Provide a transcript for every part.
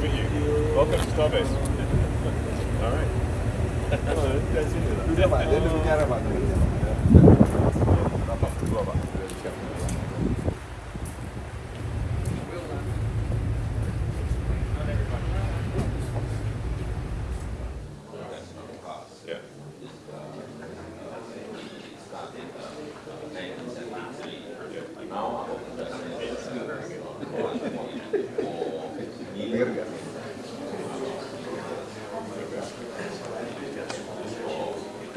Very to meet you. Welcome to Starbase. All right. Dari sini lah. Duduk Pak, dia ada bicara Pak.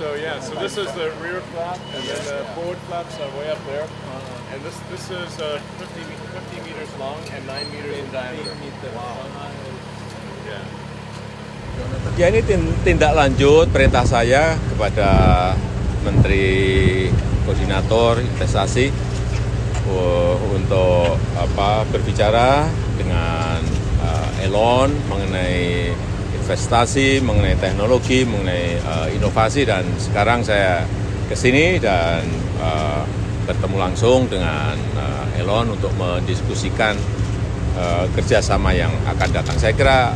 So yeah, so this is the rear flap, and then the forward flaps are way up there. Uh, and this this is uh, 50, me- 50 meters long and 9 meters in diameter. Wow. Yeah. Ya ini tin- tindak lanjut perintah saya kepada Menteri Koordinator Investasi uh, untuk apa berbicara dengan uh, Elon mengenai investasi, mengenai teknologi, mengenai uh, inovasi dan sekarang saya ke sini dan uh, bertemu langsung dengan uh, Elon untuk mendiskusikan uh, kerjasama yang akan datang. Saya kira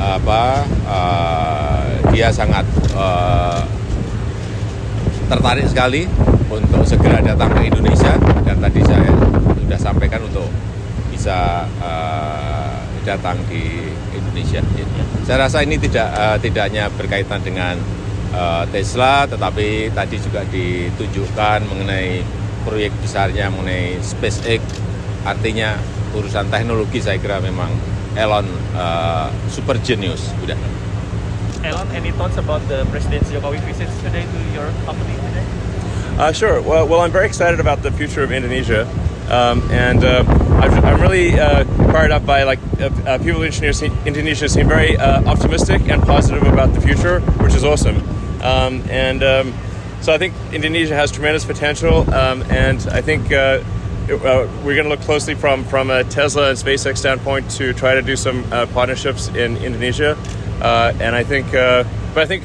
apa uh, dia sangat uh, tertarik sekali untuk segera datang ke Indonesia dan tadi saya sudah sampaikan untuk bisa uh, datang di Indonesia. Saya rasa ini tidak uh, tidak hanya berkaitan dengan uh, Tesla, tetapi tadi juga ditunjukkan mengenai proyek besarnya mengenai SpaceX. Artinya urusan teknologi saya kira memang Elon uh, super genius. Udah. Elon, any thoughts about the President Jokowi visits today to your company today? Uh, sure. Well, well, I'm very excited about the future of Indonesia, um, and uh, I'm, really uh, fired up by like uh, uh, people in Indonesia, seem very uh, optimistic and positive about the future, which is awesome. Um, and um, so I think Indonesia has tremendous potential, um, and I think. Uh, uh, we're going to look closely from from a Tesla and SpaceX standpoint to try to do some partnerships in Indonesia, and I think, but I think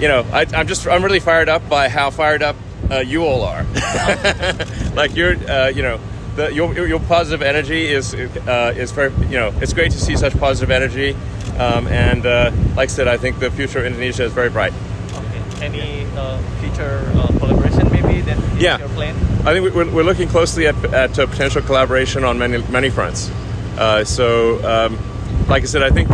you know, I, I'm just I'm really fired up by how fired up uh, you all are. like you're, uh, you know, the, your, your positive energy is uh, is very, you know, it's great to see such positive energy. Um, and uh, like I said, I think the future of Indonesia is very bright. Okay. Any uh, future uh, collaboration maybe that is Yeah. your plan? I think we're, we're looking closely at, at potential collaboration on many many fronts. Uh, so, um, like I said, I think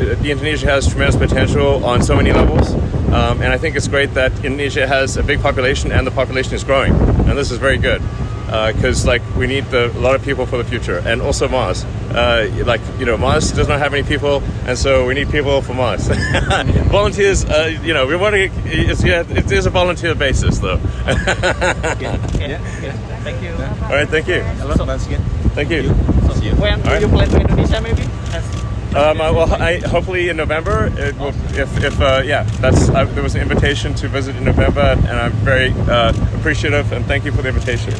uh, t- Indonesia has tremendous potential on so many levels, um, and I think it's great that Indonesia has a big population and the population is growing, and this is very good because like we need the, a lot of people for the future, and also Mars. Uh, like you know, Mars does not have any people, and so we need people for Mars. Volunteers, uh, you know, we want to. It's, yeah, it is a volunteer basis though. Okay. okay. Thank you. All right, thank you. So, Thank you. so when do Alright. you plan to Indonesia maybe? As Um, well, I, hopefully in November. Will, if, if uh, yeah, that's uh, there was an invitation to visit in November, and I'm very uh, appreciative and thank you for the invitation.